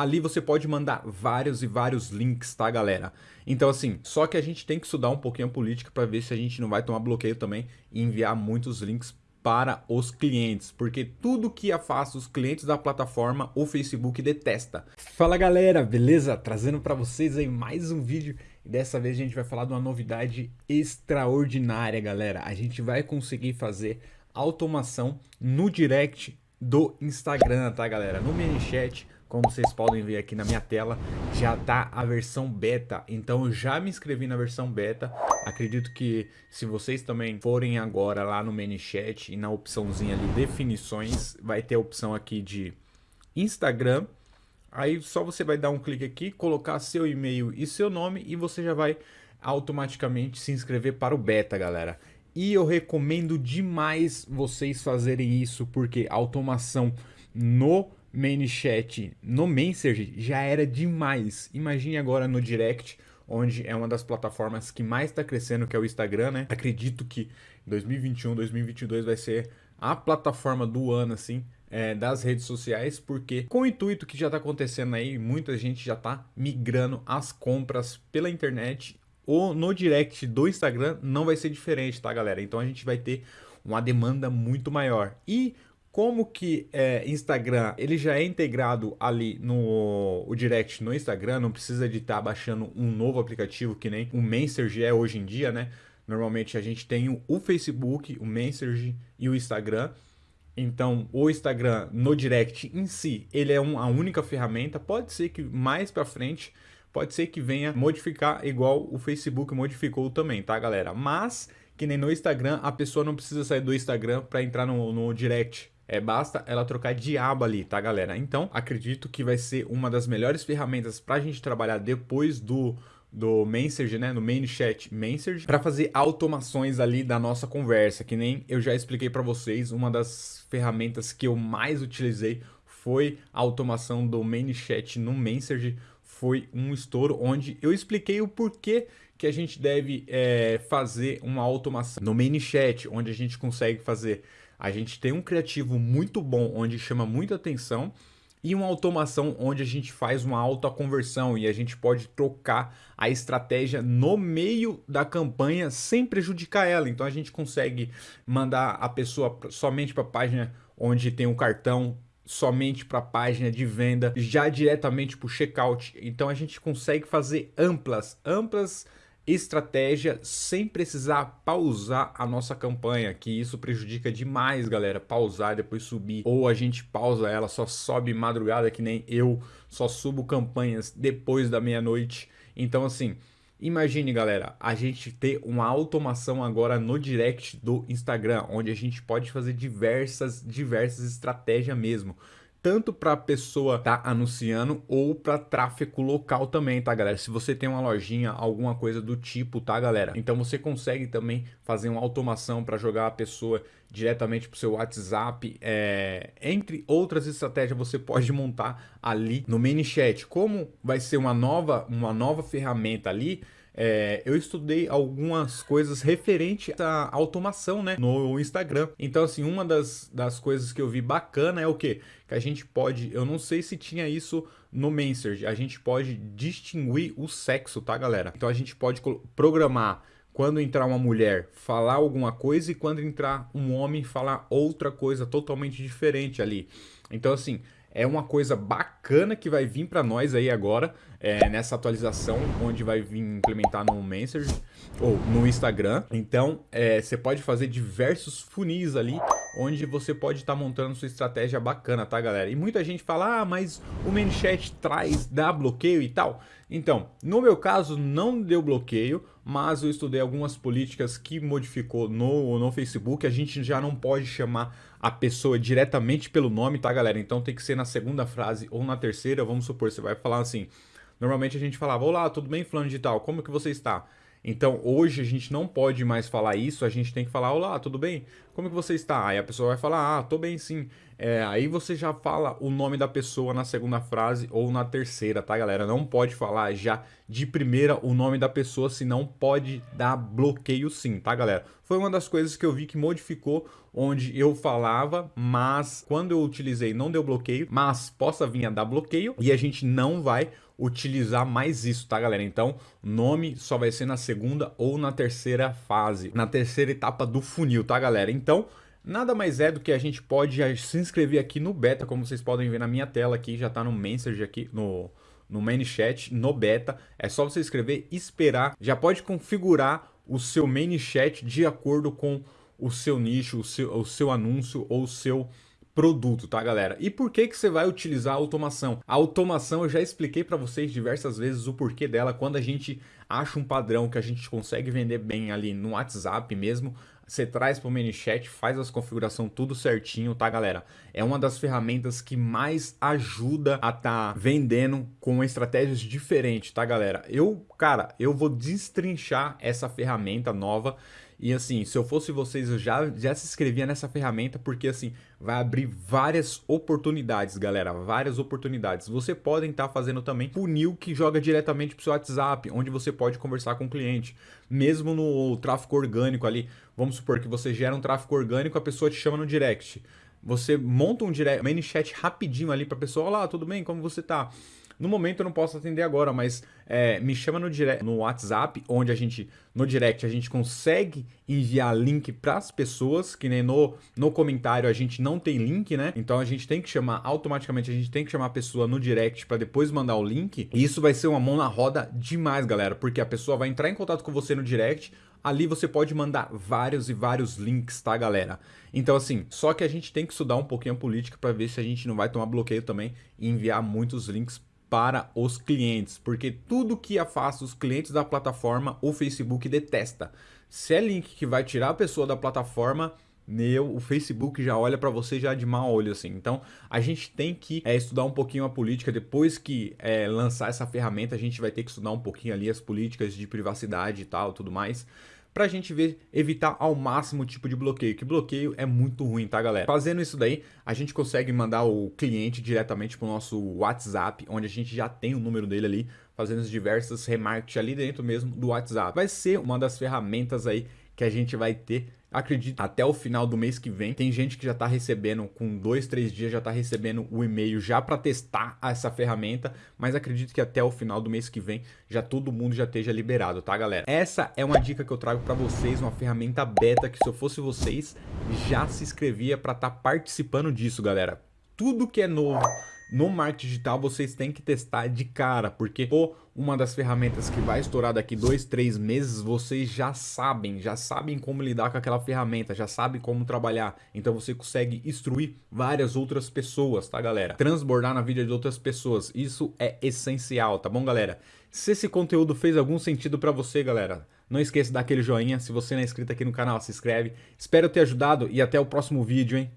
ali você pode mandar vários e vários links, tá, galera? Então, assim, só que a gente tem que estudar um pouquinho a política para ver se a gente não vai tomar bloqueio também e enviar muitos links para os clientes, porque tudo que afasta os clientes da plataforma, o Facebook detesta. Fala galera, beleza? Trazendo para vocês aí mais um vídeo e dessa vez a gente vai falar de uma novidade extraordinária, galera. A gente vai conseguir fazer automação no direct do Instagram, tá galera? No ManyChat, como vocês podem ver aqui na minha tela, já tá a versão beta. Então eu já me inscrevi na versão beta. Acredito que se vocês também forem agora lá no ManyChat e na opçãozinha ali definições, vai ter a opção aqui de Instagram. Aí só você vai dar um clique aqui, colocar seu e-mail e seu nome e você já vai automaticamente se inscrever para o beta, galera. E eu recomendo demais vocês fazerem isso, porque automação no ManyChat, no Messenger, já era demais. Imagine agora no Direct, onde é uma das plataformas que mais está crescendo, que é o Instagram, né? Acredito que 2021, 2022 vai ser a plataforma do ano, assim, é, das redes sociais, porque com o intuito que já está acontecendo aí, muita gente já está migrando as compras pela internet ou no direct do Instagram não vai ser diferente, tá galera? Então a gente vai ter uma demanda muito maior. E como que é, Instagram ele já é integrado ali no o direct no Instagram, não precisa de estar tá baixando um novo aplicativo que nem o Messenger é hoje em dia, né? Normalmente a gente tem o Facebook, o Messenger e o Instagram. Então, o Instagram no direct em si, ele é um, a única ferramenta. Pode ser que mais para frente pode ser que venha modificar igual o Facebook modificou também, tá, galera? Mas, que nem no Instagram, a pessoa não precisa sair do Instagram para entrar no, no direct. É, basta ela trocar de aba ali, tá, galera? Então, acredito que vai ser uma das melhores ferramentas para a gente trabalhar depois do, do Messenger, né, no main chat Messenger, para fazer automações ali da nossa conversa, que nem eu já expliquei para vocês, uma das ferramentas que eu mais utilizei foi a automação do main chat no Messenger, foi um estouro onde eu expliquei o porquê que a gente deve é, fazer uma automação no ManyChat, onde a gente consegue fazer. A gente tem um criativo muito bom, onde chama muita atenção, e uma automação onde a gente faz uma alta conversão e a gente pode trocar a estratégia no meio da campanha sem prejudicar ela. Então a gente consegue mandar a pessoa somente para a página onde tem o cartão somente para a página de venda, já diretamente para o checkout. Então a gente consegue fazer amplas, amplas estratégia sem precisar pausar a nossa campanha, que isso prejudica demais, galera, pausar e depois subir, ou a gente pausa ela, só sobe madrugada, que nem eu, só subo campanhas depois da meia-noite. Então assim, Imagine, galera, a gente ter uma automação agora no direct do Instagram, onde a gente pode fazer diversas, diversas estratégias mesmo. Tanto para a pessoa tá anunciando ou para tráfego local também, tá, galera? Se você tem uma lojinha, alguma coisa do tipo, tá, galera? Então você consegue também fazer uma automação para jogar a pessoa diretamente para o seu WhatsApp. É... Entre outras estratégias, você pode montar ali no ManyChat. Como vai ser uma nova, uma nova ferramenta ali, é, eu estudei algumas coisas referente à automação, né, no Instagram. Então, assim, uma das, das coisas que eu vi bacana é o que? Que a gente pode, eu não sei se tinha isso no Messenger, a gente pode distinguir o sexo, tá, galera? Então, a gente pode programar quando entrar uma mulher falar alguma coisa e quando entrar um homem falar outra coisa totalmente diferente ali. Então, assim, é uma coisa bacana que vai vir para nós aí agora, é, nessa atualização, onde vai vir implementar no Messenger ou no Instagram. Então, é, você pode fazer diversos funis ali, onde você pode estar tá montando sua estratégia bacana, tá, galera? E muita gente fala, ah, mas o ManyChat traz, dá bloqueio e tal. Então, no meu caso, não deu bloqueio, mas eu estudei algumas políticas que modificou no, no Facebook. A gente já não pode chamar a pessoa diretamente pelo nome, tá, galera? Então tem que ser na segunda frase ou na terceira. Vamos supor, você vai falar assim. Normalmente a gente falava, olá, tudo bem, fulano de tal, como que você está? Então hoje a gente não pode mais falar isso, a gente tem que falar, olá, tudo bem? como que você está? Aí a pessoa vai falar, ah, tô bem sim. É, aí você já fala o nome da pessoa na segunda frase ou na terceira, tá, galera? Não pode falar já de primeira o nome da pessoa, senão pode dar bloqueio sim, tá, galera? Foi uma das coisas que eu vi que modificou, onde eu falava, mas quando eu utilizei não deu bloqueio, mas possa vir a dar bloqueio e a gente não vai utilizar mais isso, tá, galera? Então, nome só vai ser na segunda ou na terceira fase, na terceira etapa do funil, tá, galera? Então, Nada mais é do que a gente pode se inscrever aqui no beta, como vocês podem ver na minha tela aqui, já está no message aqui, no, no main chat, no beta. É só você escrever, esperar, já pode configurar o seu main chat de acordo com o seu nicho, o seu, o seu anúncio ou o seu produto, tá galera? E por que que você vai utilizar a automação? A automação eu já expliquei para vocês diversas vezes o porquê dela, quando a gente acha um padrão que a gente consegue vender bem ali no WhatsApp mesmo, você traz para o ManyChat, faz as configuração tudo certinho, tá galera? É uma das ferramentas que mais ajuda a tá vendendo com estratégias diferentes, tá galera? Eu, cara, eu vou destrinchar essa ferramenta nova e assim, se eu fosse vocês, eu já, já se inscrevia nessa ferramenta, porque assim, vai abrir várias oportunidades, galera, várias oportunidades. Você pode estar fazendo também funil que joga diretamente para o seu WhatsApp, onde você pode conversar com o cliente. Mesmo no tráfego orgânico ali, vamos supor que você gera um tráfego orgânico, a pessoa te chama no direct. Você monta um direct, um chat rapidinho ali para a pessoa, olá, tudo bem? Como você tá? No momento eu não posso atender agora, mas é, me chama no, direct, no WhatsApp, onde a gente, no direct, a gente consegue enviar link para as pessoas, que nem no, no comentário a gente não tem link, né? Então a gente tem que chamar, automaticamente a gente tem que chamar a pessoa no direct para depois mandar o link. E isso vai ser uma mão na roda demais, galera, porque a pessoa vai entrar em contato com você no direct, Ali você pode mandar vários e vários links, tá, galera? Então, assim, só que a gente tem que estudar um pouquinho a política para ver se a gente não vai tomar bloqueio também e enviar muitos links para os clientes, porque tudo que afasta os clientes da plataforma, o Facebook detesta. Se é link que vai tirar a pessoa da plataforma, meu, o Facebook já olha para você já de mau olho assim. Então, a gente tem que é, estudar um pouquinho a política. Depois que é, lançar essa ferramenta, a gente vai ter que estudar um pouquinho ali as políticas de privacidade e tal, tudo mais para a gente ver, evitar ao máximo o tipo de bloqueio, que bloqueio é muito ruim, tá galera? Fazendo isso daí, a gente consegue mandar o cliente diretamente para o nosso WhatsApp, onde a gente já tem o número dele ali, fazendo as diversas remarketing ali dentro mesmo do WhatsApp. Vai ser uma das ferramentas aí que a gente vai ter Acredito, até o final do mês que vem, tem gente que já está recebendo, com dois, três dias, já está recebendo o e-mail já para testar essa ferramenta, mas acredito que até o final do mês que vem já todo mundo já esteja liberado, tá galera? Essa é uma dica que eu trago para vocês, uma ferramenta beta que se eu fosse vocês, já se inscrevia para estar tá participando disso, galera. Tudo que é novo no marketing digital vocês têm que testar de cara, porque pô, uma das ferramentas que vai estourar daqui dois, três meses, vocês já sabem, já sabem como lidar com aquela ferramenta, já sabem como trabalhar. Então você consegue instruir várias outras pessoas, tá galera? Transbordar na vida de outras pessoas, isso é essencial, tá bom galera? Se esse conteúdo fez algum sentido para você, galera, não esqueça de dar aquele joinha. Se você não é inscrito aqui no canal, se inscreve. Espero ter ajudado e até o próximo vídeo, hein?